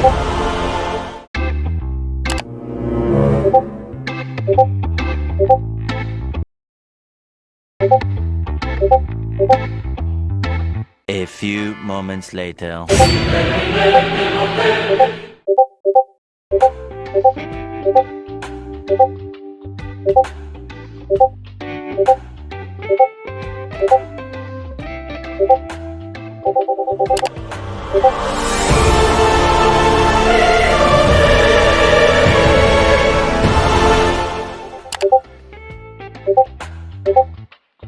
A few moments later.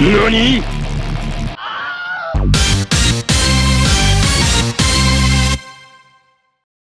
何？